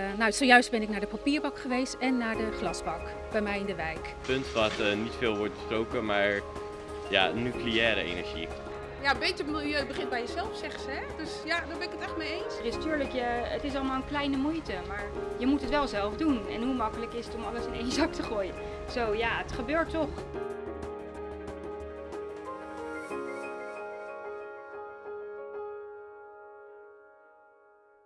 Eh, nou, zojuist ben ik naar de papierbak geweest en naar de glasbak bij mij in de wijk. Punt wat uh, niet veel wordt besproken, maar ja, nucleaire energie. Ja, beter milieu begint bij jezelf, zeggen ze. Hè? Dus ja, daar ben ik het echt mee eens. Het is tuurlijk, je, het is allemaal een kleine moeite, maar je moet het wel zelf doen. En hoe makkelijk is het om alles in één zak te gooien? Zo ja, het gebeurt toch.